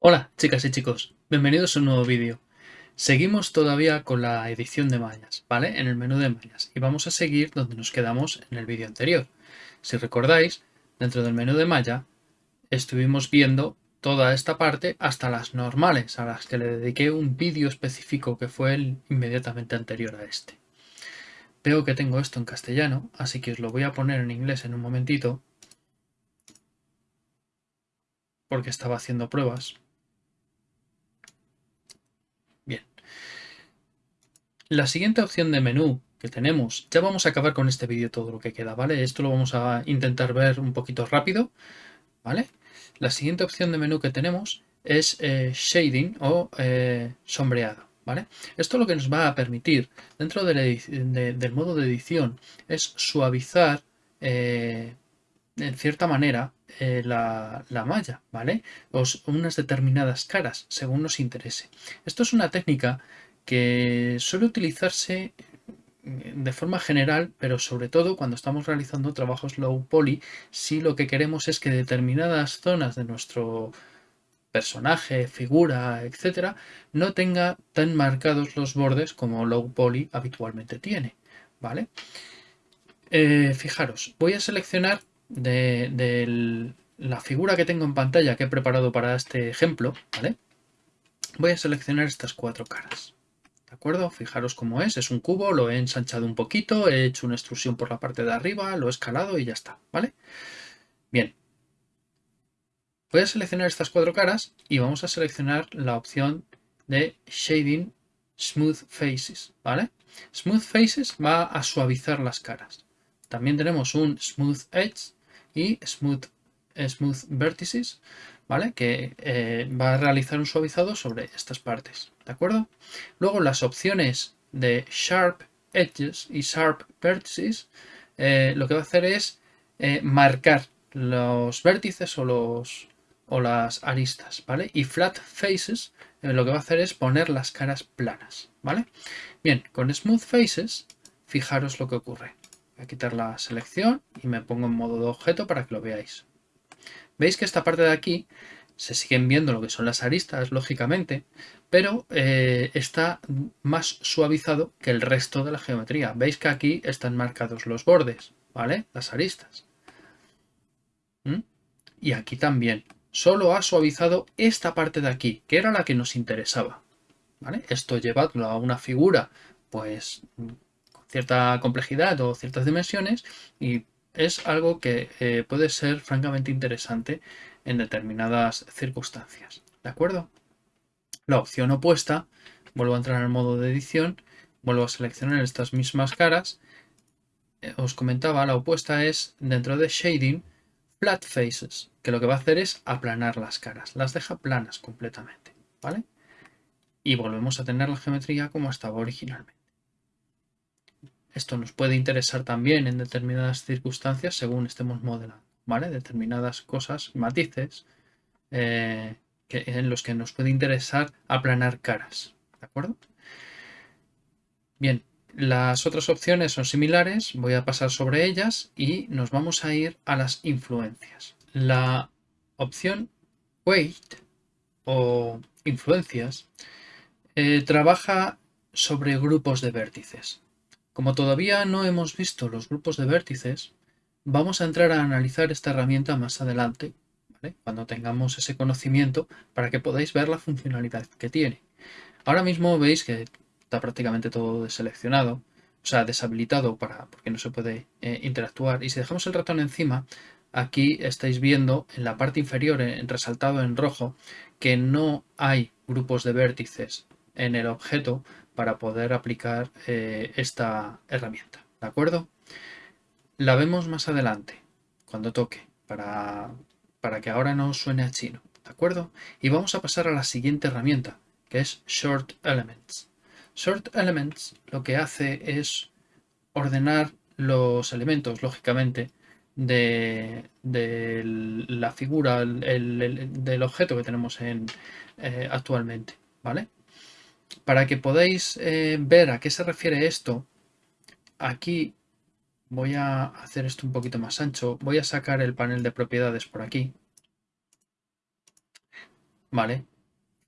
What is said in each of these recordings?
Hola chicas y chicos, bienvenidos a un nuevo vídeo. Seguimos todavía con la edición de mallas, ¿vale? En el menú de mallas y vamos a seguir donde nos quedamos en el vídeo anterior. Si recordáis, dentro del menú de malla estuvimos viendo toda esta parte hasta las normales, a las que le dediqué un vídeo específico que fue el inmediatamente anterior a este. Veo que tengo esto en castellano, así que os lo voy a poner en inglés en un momentito, porque estaba haciendo pruebas. Bien. La siguiente opción de menú que tenemos, ya vamos a acabar con este vídeo todo lo que queda, ¿vale? Esto lo vamos a intentar ver un poquito rápido, ¿vale? La siguiente opción de menú que tenemos es eh, shading o eh, sombreado. ¿Vale? Esto lo que nos va a permitir dentro del modo de edición es suavizar eh, en cierta manera la, malla, ¿vale? O unas determinadas caras, según nos interese. Esto es una técnica que suele utilizarse de forma general, pero sobre todo cuando estamos realizando trabajos low poly, si lo que queremos es que determinadas zonas de nuestro personaje, figura, etcétera, no tenga tan marcados los bordes como low poly habitualmente tiene, ¿vale? Eh, fijaros, voy a seleccionar de, la figura que tengo en pantalla que he preparado para este ejemplo, ¿vale? Voy a seleccionar estas cuatro caras. ¿De acuerdo? Fijaros cómo es, es un cubo, lo he ensanchado un poquito, he hecho una extrusión por la parte de arriba, lo he escalado y ya está, ¿vale? Bien. Voy a seleccionar estas cuatro caras y vamos a seleccionar la opción de Shading Smooth Faces, ¿vale? Smooth Faces va a suavizar las caras. También tenemos un Smooth Edge y Smooth, smooth Vertices, ¿vale? Que eh, va a realizar un suavizado sobre estas partes. ¿de acuerdo? Luego las opciones de Sharp Edges y Sharp Vertices eh, lo que va a hacer es eh, marcar los vértices o, los, o las aristas, ¿vale? Y Flat Faces eh, lo que va a hacer es poner las caras planas, ¿vale? Bien, con Smooth Faces, fijaros lo que ocurre. Voy a quitar la selección y me pongo en modo de objeto para que lo veáis. Veis que esta parte de aquí se siguen viendo lo que son las aristas, lógicamente, pero eh, está más suavizado que el resto de la geometría. Veis que aquí están marcados los bordes, ¿vale? Las aristas. ¿Mm? Y aquí también. Solo ha suavizado esta parte de aquí, que era la que nos interesaba. Esto llevadlo a una figura, pues, con cierta complejidad o ciertas dimensiones y es algo que eh, puede ser francamente interesante en determinadas circunstancias. ¿De acuerdo? La opción opuesta, vuelvo a entrar en el modo de edición, vuelvo a seleccionar estas mismas caras. Eh, os comentaba, la opuesta es dentro de Shading, Flat Faces, que lo que va a hacer es aplanar las caras, las deja planas completamente, ¿vale? Y volvemos a tener la geometría como estaba originalmente. Esto nos puede interesar también en determinadas circunstancias según estemos modelando. ¿vale? Determinadas cosas, matices, eh, en los que nos puede interesar aplanar caras, ¿de acuerdo? Bien, las otras opciones son similares, voy a pasar sobre ellas y nos vamos a ir a las influencias. La opción Weight o influencias eh, trabaja sobre grupos de vértices. Como todavía no hemos visto los grupos de vértices, Vamos a entrar a analizar esta herramienta más adelante, cuando tengamos ese conocimiento para que podáis ver la funcionalidad que tiene. Ahora mismo veis que está prácticamente todo deseleccionado, o sea, deshabilitado para, porque no se puede eh, interactuar. Y si dejamos el ratón encima, aquí estáis viendo en la parte inferior, en, resaltado en rojo, que no hay grupos de vértices en el objeto para poder aplicar eh, esta herramienta. ¿De acuerdo? La vemos más adelante, cuando toque, para, para que ahora no suene a chino, ¿de acuerdo? Y vamos a pasar a la siguiente herramienta, que es Short Elements. Short Elements lo que hace es ordenar los elementos, lógicamente, de, la figura, del objeto que tenemos en, eh, actualmente, ¿vale? Para que podáis eh, ver a qué se refiere esto, aquí voy a hacer esto un poquito más ancho. Voy a sacar el panel de propiedades por aquí. Vale.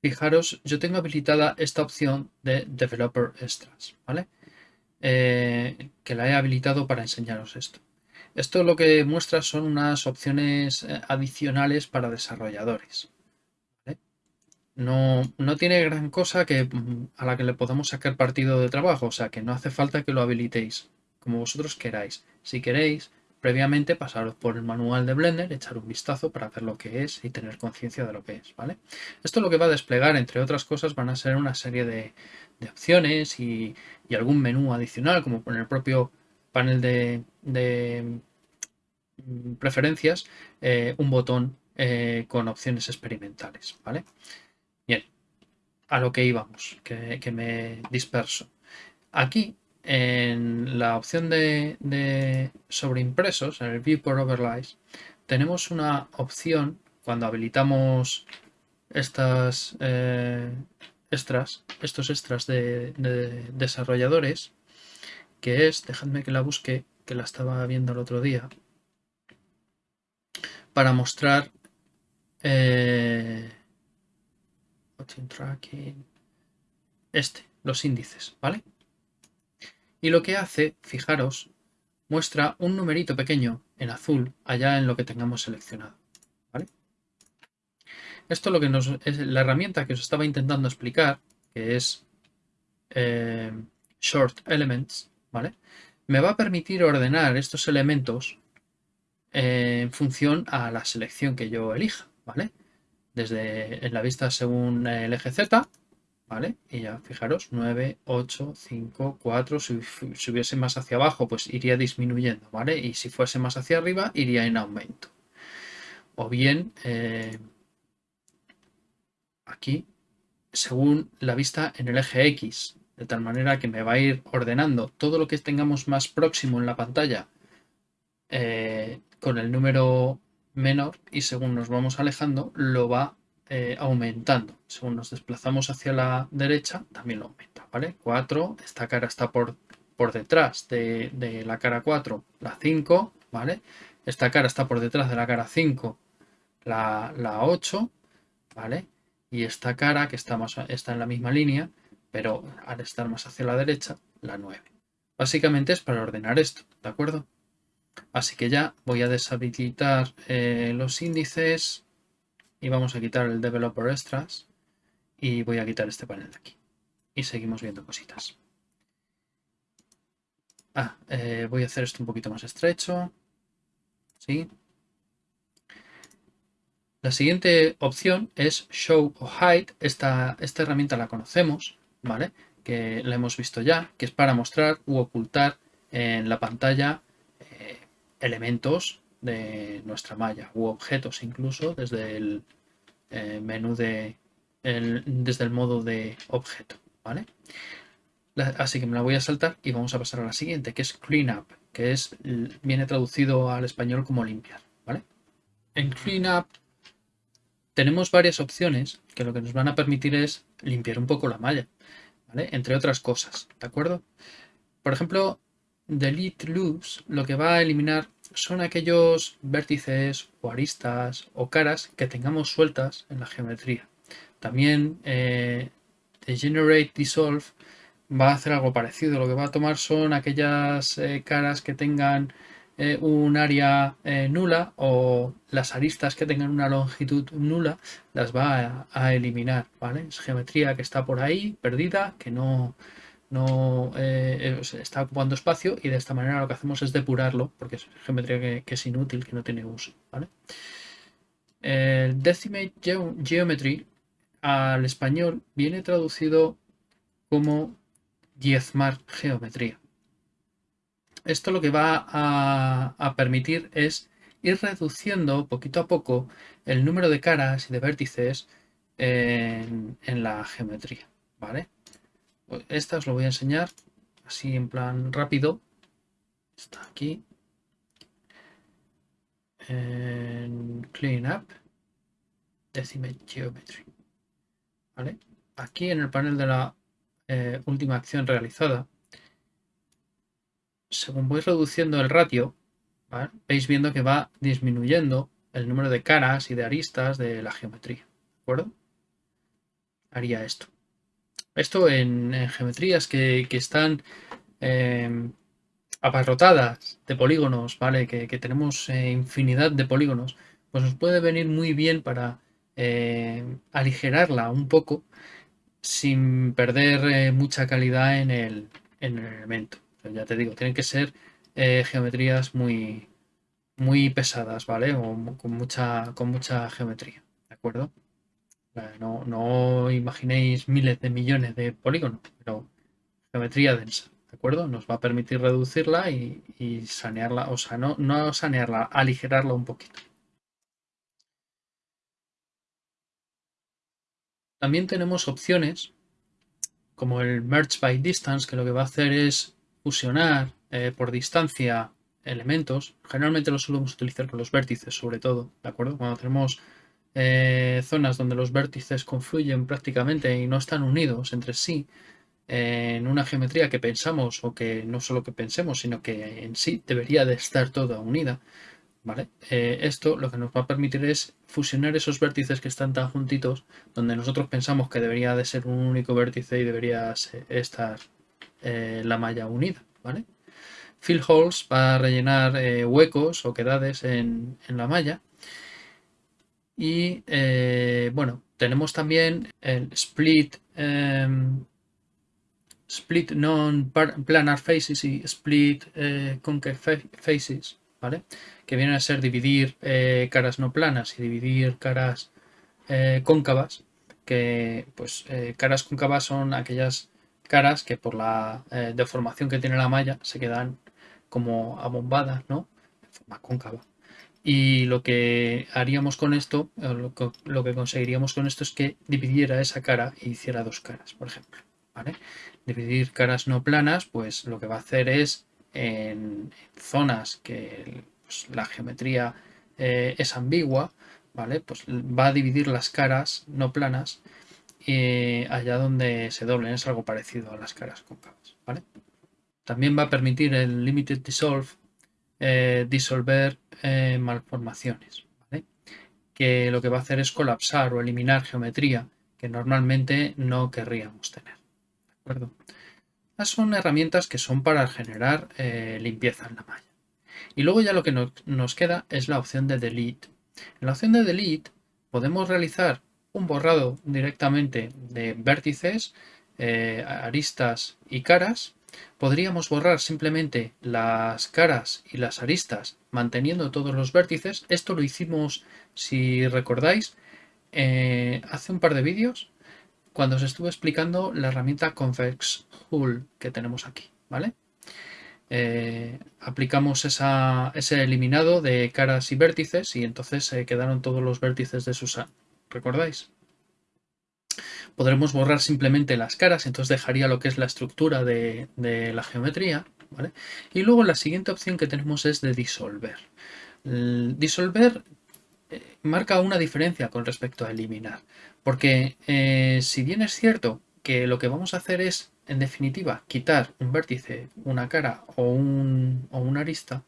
Fijaros, yo tengo habilitada esta opción de Developer Extras, ¿vale? Eh, que la he habilitado para enseñaros esto. Esto lo que muestra son unas opciones eh, adicionales para desarrolladores. No, no, tiene gran cosa que, mm, a la que le podamos sacar partido de trabajo, o sea que no hace falta que lo habilitéis como vosotros queráis. Si queréis, previamente pasaros por el manual de Blender, echar un vistazo para ver lo que es y tener conciencia de lo que es. ¿vale? Esto lo que va a desplegar, entre otras cosas, van a ser una serie de, opciones y, algún menú adicional, como en el propio panel de, mm, preferencias, eh, un botón eh, con opciones experimentales. ¿vale? Bien, a lo que íbamos, que, me disperso. Aquí, en la opción de, sobreimpresos, en el Viewport Overlays, tenemos una opción cuando habilitamos estas eh, extras, estos extras de, desarrolladores, que es, dejadme que la busque, que la estaba viendo el otro día, para mostrar eh, tracking, este, los índices, ¿vale? Y lo que hace, fijaros, muestra un numerito pequeño en azul allá en lo que tengamos seleccionado, ¿vale? Esto lo que nos es la herramienta que os estaba intentando explicar, que es eh, Short Elements, ¿vale? Me va a permitir ordenar estos elementos en función a la selección que yo elija, ¿vale? desde en la vista según el eje Z, ¿vale? Y ya fijaros, 9, 8, 5, 4, si, hubiese más hacia abajo, pues iría disminuyendo, ¿vale? Y si fuese más hacia arriba, iría en aumento. O bien, eh, aquí, según la vista en el eje X, de tal manera que me va a ir ordenando todo lo que tengamos más próximo en la pantalla eh, con el número menor y según nos vamos alejando lo va eh, aumentando. Según nos desplazamos hacia la derecha también lo aumenta, ¿vale? 4, esta cara está por, por detrás de, la cara 4, la 5, ¿vale? Esta cara está por detrás de la cara 5, la, la 8, ¿vale? Y esta cara que está, más, está en la misma línea, pero al estar más hacia la derecha, la 9. Básicamente es para ordenar esto, ¿de acuerdo? Así que ya voy a deshabilitar eh, los índices y vamos a quitar el Developer Extras y voy a quitar este panel de aquí. Y seguimos viendo cositas. Ah, eh, voy a hacer esto un poquito más estrecho. ¿Sí? La siguiente opción es Show o Hide. Esta, esta herramienta la conocemos, ¿vale? Que la hemos visto ya, que es para mostrar u ocultar en la pantalla elementos de nuestra malla u objetos incluso desde el eh, menú de desde el modo de objeto vale así que me la voy a saltar y vamos a pasar a la siguiente que es cleanup que es viene traducido al español como limpiar vale en cleanup tenemos varias opciones que lo que nos van a permitir es limpiar un poco la malla ¿vale? entre otras cosas de acuerdo por ejemplo delete loops lo que va a eliminar son aquellos vértices o aristas o caras que tengamos sueltas en la geometría. También eh, Generate Dissolve va a hacer algo parecido. Lo que va a tomar son aquellas eh, caras que tengan eh, un área eh, nula o las aristas que tengan una longitud nula las va a, a eliminar. ¿vale? Es geometría que está por ahí, perdida, que no, no eh, está ocupando espacio y de esta manera lo que hacemos es depurarlo porque es geometría que, es inútil, que no tiene uso. El Decimate Geometry al español viene traducido como diezmar geometría. Esto lo que va a, permitir es ir reduciendo poquito a poco el número de caras y de vértices en, en la geometría. ¿vale? Esta os lo voy a enseñar así en plan rápido. Está aquí. En Clean Up. Decimate Geometry. ¿Vale? Aquí en el panel de la eh, última acción realizada según voy reduciendo el ratio, veis viendo que va disminuyendo el número de caras y de aristas de la geometría. ¿De acuerdo? Haría esto. Esto en, geometrías que, están em, abarrotadas de polígonos, ¿vale? Que, tenemos eh, infinidad de polígonos, pues nos puede venir muy bien para eh, aligerarla un poco sin perder eh, mucha calidad en el, elemento. ya te digo, tienen que ser geometrías muy, muy pesadas, ¿vale? O con mucha, con mucha geometría, ¿de acuerdo? No, no imaginéis miles de millones de polígonos, pero geometría densa, ¿de acuerdo? Nos va a permitir reducirla y, sanearla, o sea, no, sanearla, aligerarla un poquito. También tenemos opciones como el Merge by Distance, que lo que va a hacer es fusionar eh, por distancia elementos. Generalmente lo solemos utilizar con los vértices, sobre todo, ¿de acuerdo? Cuando tenemos eh, zonas donde los vértices confluyen prácticamente y no están unidos entre sí eh, en una geometría que pensamos o que no solo que pensemos, sino que en sí debería de estar toda unida. ¿Vale? Eh, esto lo que nos va a permitir es fusionar esos vértices que están tan juntitos, donde nosotros pensamos que debería de ser un único vértice y debería estar la malla unida. ¿vale? Fill holes para rellenar huecos o quedades en la malla y eh, bueno, tenemos también el split, em, split non-planar faces y split eh, faces, ¿vale? Que vienen a ser dividir eh, caras no planas y dividir caras cóncavas, que pues caras cóncavas son aquellas caras que por la deformación que tiene la malla se quedan como abombadas, ¿no? En forma cóncava. Y lo que haríamos con esto, lo que, conseguiríamos con esto es que dividiera esa cara y hiciera dos caras, por ejemplo. Dividir caras no planas, pues lo que va a hacer es en, zonas que pues, la geometría eh, es ambigua, ¿vale? Pues va a dividir las caras no planas eh, allá donde se doblen. Es algo parecido a las caras cóncavas, ¿vale? También va a permitir el Limited Dissolve eh, disolver eh, malformaciones, que lo que va a hacer es colapsar o eliminar geometría que normalmente no querríamos tener. Estas son herramientas que son para generar eh, limpieza en la malla. Y luego ya lo que nos queda es la opción de delete. En la opción de delete podemos realizar un borrado directamente de vértices, aristas y caras Podríamos borrar simplemente las caras y las aristas manteniendo todos los vértices. Esto lo hicimos, si recordáis, eh, hace un par de vídeos cuando os estuve explicando la herramienta Convex Hull que tenemos aquí, ¿vale? Eh, aplicamos ese eliminado de caras y vértices y entonces se quedaron todos los vértices de Susan. ¿Recordáis? Podremos borrar simplemente las caras, entonces dejaría lo que es la estructura de, la geometría. Y luego la siguiente opción que tenemos es de disolver. disolver eh, marca una diferencia con respecto a eliminar, porque eh, si bien es cierto que lo que vamos a hacer es, en definitiva, quitar un vértice, una cara o, un, o una arista,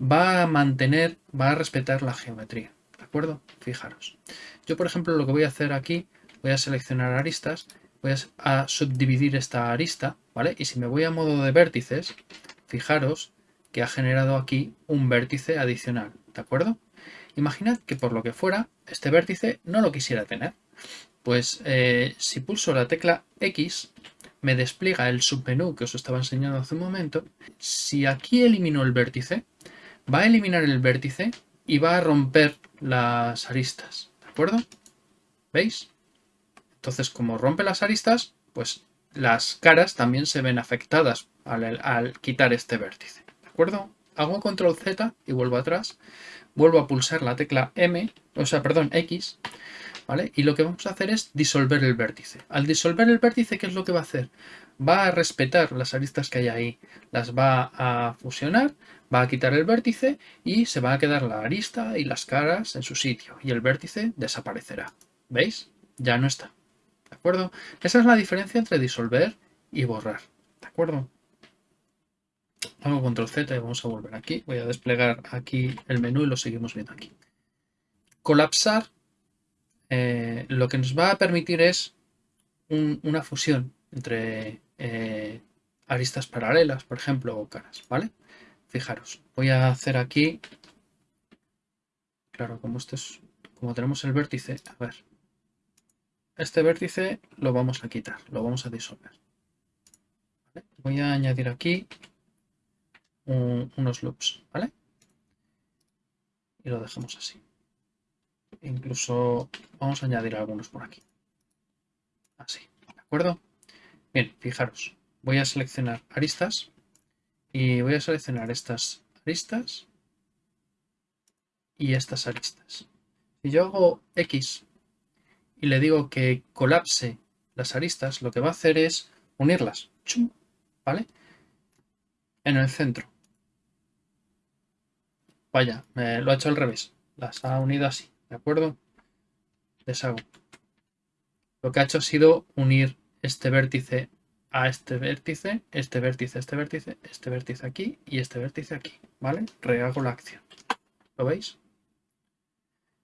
va a mantener, va a respetar la geometría. ¿De acuerdo? Fijaros. Yo, por ejemplo, lo que voy a hacer aquí voy a seleccionar aristas, voy a subdividir esta arista, ¿vale? Y si me voy a modo de vértices, fijaros que ha generado aquí un vértice adicional, ¿de acuerdo? Imaginad que por lo que fuera, este vértice no lo quisiera tener. Pues eh, si pulso la tecla X, me despliega el submenú que os estaba enseñando hace un momento. Si aquí elimino el vértice, va a eliminar el vértice y va a romper las aristas, ¿de acuerdo? ¿Veis? Entonces, como rompe las aristas, pues las caras también se ven afectadas al, quitar este vértice. ¿De acuerdo? Hago control Z y vuelvo atrás. Vuelvo a pulsar la tecla M, o sea, perdón, X, ¿vale? Y lo que vamos a hacer es disolver el vértice. Al disolver el vértice, ¿qué es lo que va a hacer? Va a respetar las aristas que hay ahí, las va a fusionar, va a quitar el vértice y se va a quedar la arista y las caras en su sitio y el vértice desaparecerá. ¿Veis? Ya no está. ¿De acuerdo? Esa es la diferencia entre disolver y borrar. ¿De acuerdo? hago control Z y vamos a volver aquí. Voy a desplegar aquí el menú y lo seguimos viendo aquí. Colapsar eh, lo que nos va a permitir es una fusión entre eh, aristas paralelas, por ejemplo, o caras, ¿vale? Fijaros, voy a hacer aquí, claro, como esto es, como tenemos el vértice, a ver, este vértice lo vamos a quitar, lo vamos a disolver. Voy a añadir aquí unos loops, ¿vale? Y lo dejamos así. Incluso vamos a añadir algunos por aquí. Así, ¿de acuerdo? Bien, fijaros, voy a seleccionar aristas y voy a seleccionar estas aristas y estas aristas. Si yo hago X y le digo que colapse las aristas, lo que va a hacer es unirlas, ¿vale? En el centro. Vaya, lo ha hecho al revés. Las ha unido así, ¿de acuerdo? Deshago. Lo que ha hecho ha sido unir este vértice a este vértice, este vértice, este vértice, este vértice aquí y este vértice aquí, ¿vale? Rehago la acción. ¿Lo veis?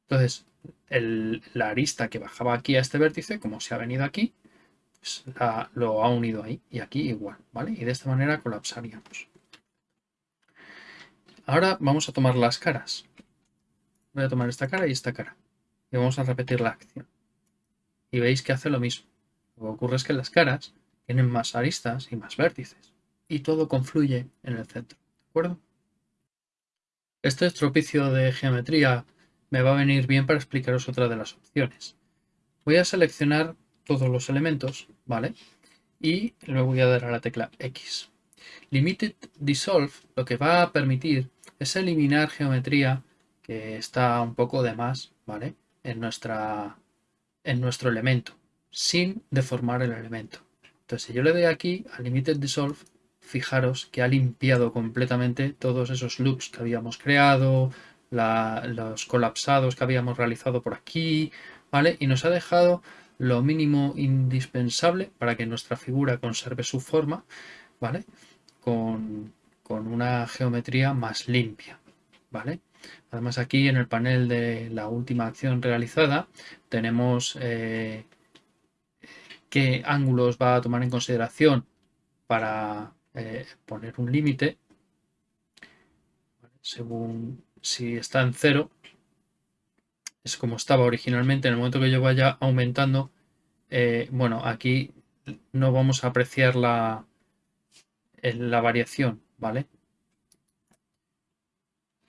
Entonces, la arista que bajaba aquí a este vértice, como se ha venido aquí, pues lo ha unido ahí y aquí igual, ¿vale? Y de esta manera colapsaríamos. Ahora vamos a tomar las caras. Voy a tomar esta cara y esta cara. Y vamos a repetir la acción. Y veis que hace lo mismo. Lo que ocurre es que las caras tienen más aristas y más vértices. Y todo confluye en el centro. ¿De acuerdo? Este estropicio de geometría me va a venir bien para explicaros otra de las opciones. Voy a seleccionar todos los elementos, ¿vale? Y luego voy a dar a la tecla X. Limited Dissolve lo que va a permitir es eliminar geometría que está un poco de más, ¿vale? En, nuestra, en nuestro elemento, sin deformar el elemento. Entonces, si yo le doy aquí a Limited Dissolve, fijaros que ha limpiado completamente todos esos loops que habíamos creado, los colapsados que habíamos realizado por aquí, ¿vale? Y nos ha dejado lo mínimo indispensable para que nuestra figura conserve su forma, ¿vale? Con, una geometría más limpia, ¿vale? Además aquí en el panel de la última acción realizada tenemos eh, qué ángulos va a tomar en consideración para eh, poner un límite según si está en cero es como estaba originalmente. En el momento que yo vaya aumentando eh, bueno aquí no vamos a apreciar la, la variación vale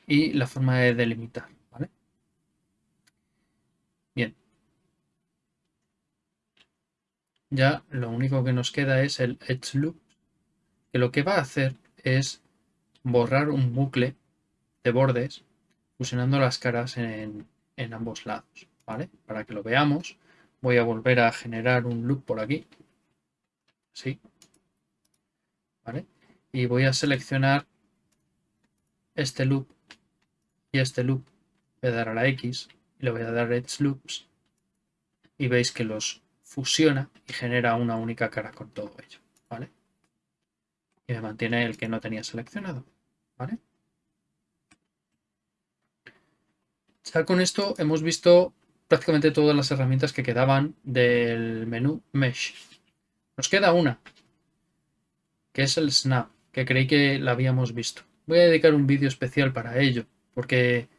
y la forma de delimitar vale bien. Ya lo único que nos queda es el edge loop que lo que va a hacer es borrar un bucle de bordes fusionando las caras en, ambos lados, ¿vale? Para que lo veamos, voy a volver a generar un loop por aquí, así, ¿vale? Y voy a seleccionar este loop y este loop, voy a dar a la X y le voy a dar Edge Loops y veis que los fusiona y genera una única cara con todo ello, ¿vale? Y me mantiene el que no tenía seleccionado, ¿vale? Con esto hemos visto prácticamente todas las herramientas que quedaban del menú Mesh. Nos queda una, que es el Snap, que creí que la habíamos visto. Voy a dedicar un vídeo especial para ello, porque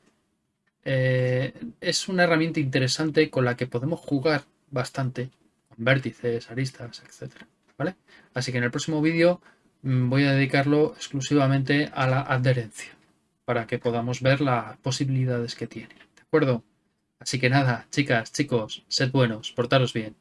eh, es una herramienta interesante con la que podemos jugar bastante, con vértices, aristas, etc. ¿vale? Así que en el próximo vídeo mm, voy a dedicarlo exclusivamente a la adherencia para que podamos ver las posibilidades que tiene. ¿De acuerdo? Así que nada, chicas, chicos, sed buenos, portaros bien.